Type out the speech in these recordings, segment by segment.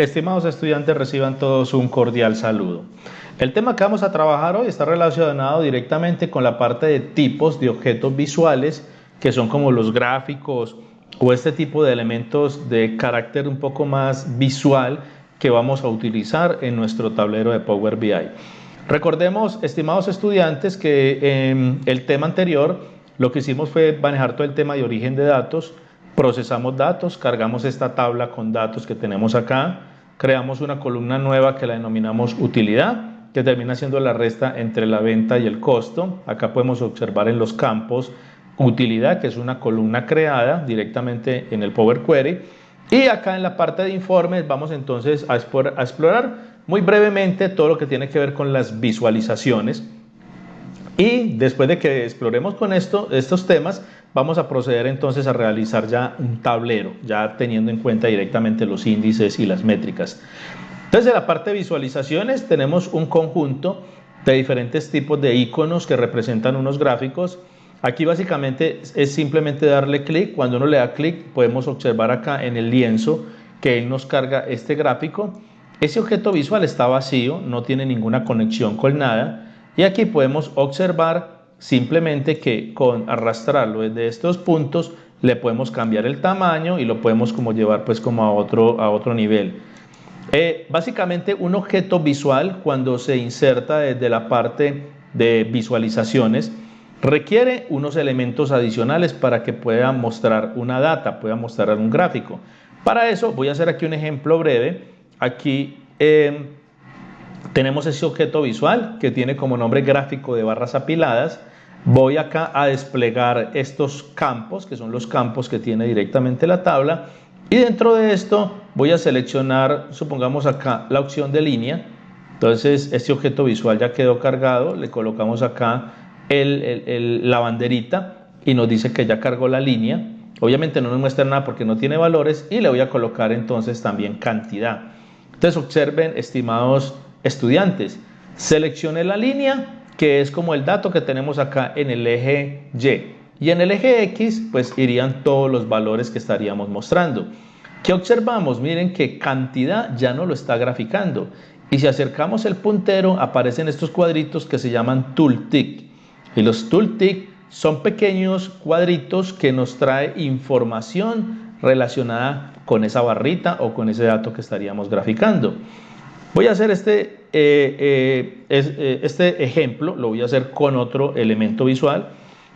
Estimados estudiantes, reciban todos un cordial saludo. El tema que vamos a trabajar hoy está relacionado directamente con la parte de tipos de objetos visuales, que son como los gráficos o este tipo de elementos de carácter un poco más visual que vamos a utilizar en nuestro tablero de Power BI. Recordemos, estimados estudiantes, que en el tema anterior lo que hicimos fue manejar todo el tema de origen de datos, procesamos datos, cargamos esta tabla con datos que tenemos acá, creamos una columna nueva que la denominamos utilidad, que termina siendo la resta entre la venta y el costo. Acá podemos observar en los campos utilidad, que es una columna creada directamente en el Power Query. Y acá en la parte de informes vamos entonces a explorar muy brevemente todo lo que tiene que ver con las visualizaciones. Y después de que exploremos con esto, estos temas, vamos a proceder entonces a realizar ya un tablero, ya teniendo en cuenta directamente los índices y las métricas. Entonces en la parte de visualizaciones tenemos un conjunto de diferentes tipos de iconos que representan unos gráficos. Aquí básicamente es simplemente darle clic. Cuando uno le da clic podemos observar acá en el lienzo que él nos carga este gráfico. Ese objeto visual está vacío, no tiene ninguna conexión con nada. Y aquí podemos observar simplemente que con arrastrarlo desde estos puntos le podemos cambiar el tamaño y lo podemos como llevar pues como a otro, a otro nivel. Eh, básicamente un objeto visual cuando se inserta desde la parte de visualizaciones requiere unos elementos adicionales para que pueda mostrar una data, pueda mostrar un gráfico. Para eso voy a hacer aquí un ejemplo breve. Aquí eh, tenemos ese objeto visual que tiene como nombre gráfico de barras apiladas Voy acá a desplegar estos campos, que son los campos que tiene directamente la tabla, y dentro de esto voy a seleccionar, supongamos acá, la opción de línea. Entonces, este objeto visual ya quedó cargado, le colocamos acá la banderita y nos dice que ya cargó la línea. Obviamente no nos muestra nada porque no tiene valores y le voy a colocar entonces también cantidad. Entonces observen, estimados estudiantes, seleccione la línea que es como el dato que tenemos acá en el eje Y. Y en el eje X, pues irían todos los valores que estaríamos mostrando. ¿Qué observamos? Miren que cantidad ya no lo está graficando. Y si acercamos el puntero, aparecen estos cuadritos que se llaman tooltick. Y los tooltick son pequeños cuadritos que nos trae información relacionada con esa barrita o con ese dato que estaríamos graficando. Voy a hacer este eh, eh, eh, este ejemplo lo voy a hacer con otro elemento visual.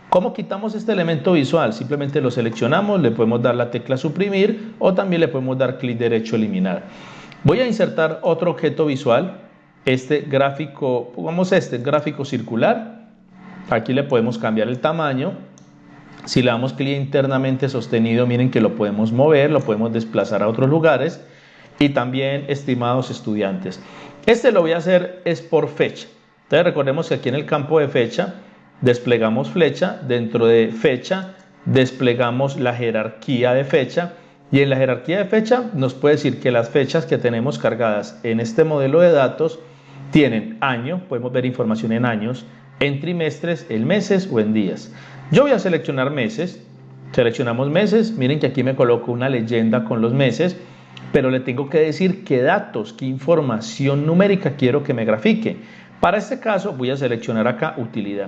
¿Cómo quitamos este elemento visual? Simplemente lo seleccionamos, le podemos dar la tecla suprimir o también le podemos dar clic derecho eliminar. Voy a insertar otro objeto visual, este gráfico, pongamos este, gráfico circular. Aquí le podemos cambiar el tamaño. Si le damos clic internamente sostenido, miren que lo podemos mover, lo podemos desplazar a otros lugares. Y también, estimados estudiantes, este lo voy a hacer es por fecha. Entonces recordemos que aquí en el campo de fecha desplegamos flecha, dentro de fecha desplegamos la jerarquía de fecha y en la jerarquía de fecha nos puede decir que las fechas que tenemos cargadas en este modelo de datos tienen año, podemos ver información en años, en trimestres, en meses o en días. Yo voy a seleccionar meses, seleccionamos meses, miren que aquí me coloco una leyenda con los meses pero le tengo que decir qué datos, qué información numérica quiero que me grafique. Para este caso voy a seleccionar acá utilidad.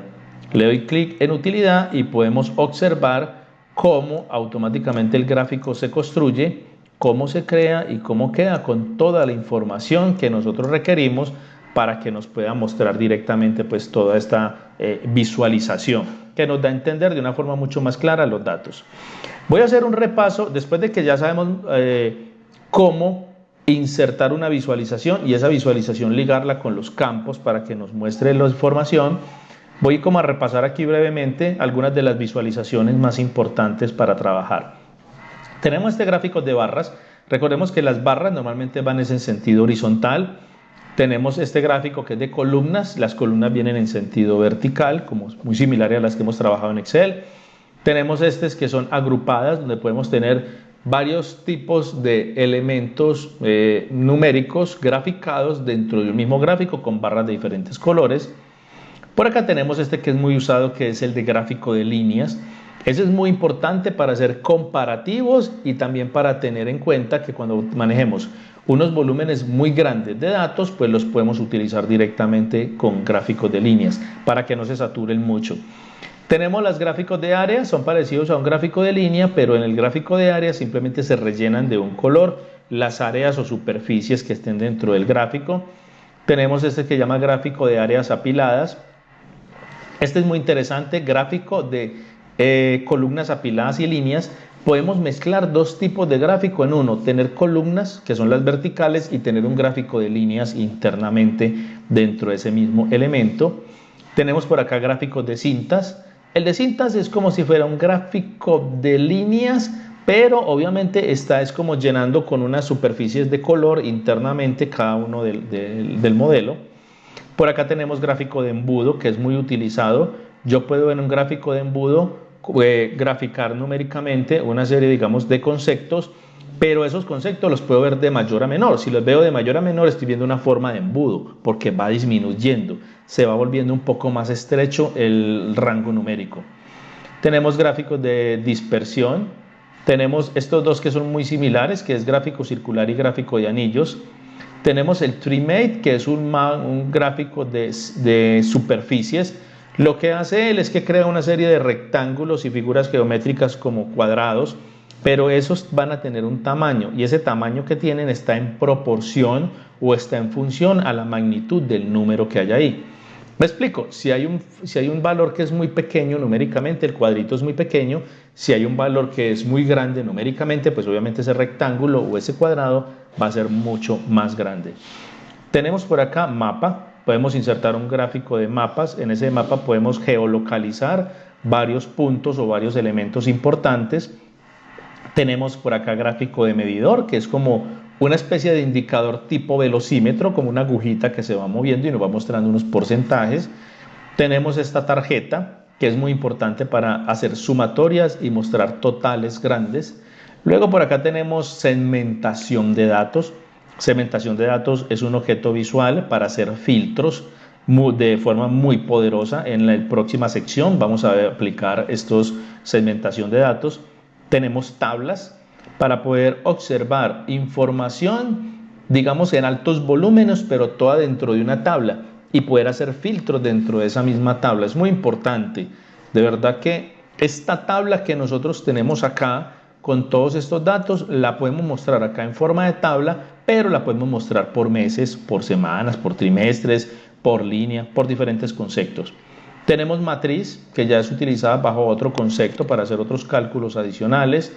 Le doy clic en utilidad y podemos observar cómo automáticamente el gráfico se construye, cómo se crea y cómo queda con toda la información que nosotros requerimos para que nos pueda mostrar directamente pues toda esta eh, visualización que nos da a entender de una forma mucho más clara los datos. Voy a hacer un repaso después de que ya sabemos eh, cómo insertar una visualización y esa visualización ligarla con los campos para que nos muestre la información. Voy como a repasar aquí brevemente algunas de las visualizaciones más importantes para trabajar. Tenemos este gráfico de barras. Recordemos que las barras normalmente van en sentido horizontal. Tenemos este gráfico que es de columnas. Las columnas vienen en sentido vertical, como muy similar a las que hemos trabajado en Excel. Tenemos estas que son agrupadas, donde podemos tener varios tipos de elementos eh, numéricos graficados dentro de un mismo gráfico con barras de diferentes colores. Por acá tenemos este que es muy usado, que es el de gráfico de líneas. Ese es muy importante para hacer comparativos y también para tener en cuenta que cuando manejemos unos volúmenes muy grandes de datos, pues los podemos utilizar directamente con gráficos de líneas para que no se saturen mucho. Tenemos los gráficos de área, son parecidos a un gráfico de línea, pero en el gráfico de área simplemente se rellenan de un color las áreas o superficies que estén dentro del gráfico. Tenemos este que llama gráfico de áreas apiladas. Este es muy interesante, gráfico de eh, columnas apiladas y líneas. Podemos mezclar dos tipos de gráfico en uno, tener columnas, que son las verticales, y tener un gráfico de líneas internamente dentro de ese mismo elemento. Tenemos por acá gráficos de cintas. El de cintas es como si fuera un gráfico de líneas, pero obviamente está es como llenando con unas superficies de color internamente cada uno del, modelo. Por acá tenemos gráfico de embudo que es muy utilizado. Yo puedo en un gráfico de embudo eh, graficar numéricamente una serie digamos de conceptos pero esos conceptos los puedo ver de mayor a menor. Si los veo de mayor a menor, estoy viendo una forma de embudo, porque va disminuyendo, se va volviendo un poco más estrecho el rango numérico. Tenemos gráficos de dispersión, tenemos estos dos que son muy similares, que es gráfico circular y gráfico de anillos. Tenemos el TreeMate, que es un, gráfico de superficies. Lo que hace él es que crea una serie de rectángulos y figuras geométricas como cuadrados, pero esos van a tener un tamaño y ese tamaño que tienen está en proporción o está en función a la magnitud del número que hay ahí. Me explico, si hay, un, si hay un valor que es muy pequeño numéricamente, el cuadrito es muy pequeño, si hay un valor que es muy grande numéricamente, pues obviamente ese rectángulo o ese cuadrado va a ser mucho más grande. Tenemos por acá mapa, podemos insertar un gráfico de mapas, en ese mapa podemos geolocalizar varios puntos o varios elementos importantes. Tenemos por acá gráfico de medidor, que es como una especie de indicador tipo velocímetro, como una agujita que se va moviendo y nos va mostrando unos porcentajes. Tenemos esta tarjeta, que es muy importante para hacer sumatorias y mostrar totales grandes. Luego por acá tenemos segmentación de datos. Segmentación de datos es un objeto visual para hacer filtros de forma muy poderosa. En la próxima sección vamos a aplicar estos segmentación de datos. Tenemos tablas, para poder observar información, digamos, en altos volúmenes, pero toda dentro de una tabla y poder hacer filtros dentro de esa misma tabla. Es muy importante. De verdad que esta tabla que nosotros tenemos acá con todos estos datos la podemos mostrar acá en forma de tabla, pero la podemos mostrar por meses, por semanas, por trimestres, por línea, por diferentes conceptos. Tenemos matriz, que ya es utilizada bajo otro concepto para hacer otros cálculos adicionales.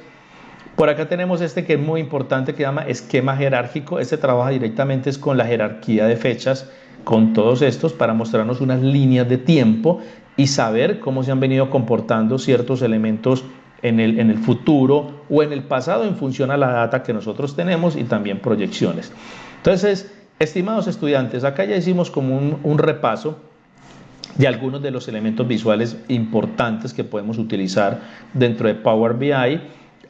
Por acá tenemos este que es muy importante que se llama esquema jerárquico. Este trabaja directamente es con la jerarquía de fechas, con todos estos para mostrarnos unas líneas de tiempo y saber cómo se han venido comportando ciertos elementos en el, en el futuro o en el pasado en función a la data que nosotros tenemos y también proyecciones. Entonces, estimados estudiantes, acá ya hicimos como un, un repaso de algunos de los elementos visuales importantes que podemos utilizar dentro de Power BI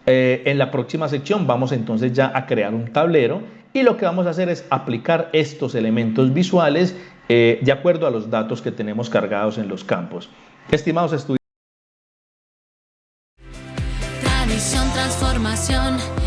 eh, en la próxima sección vamos entonces ya a crear un tablero y lo que vamos a hacer es aplicar estos elementos visuales eh, de acuerdo a los datos que tenemos cargados en los campos. Estimados estudiantes. Transformación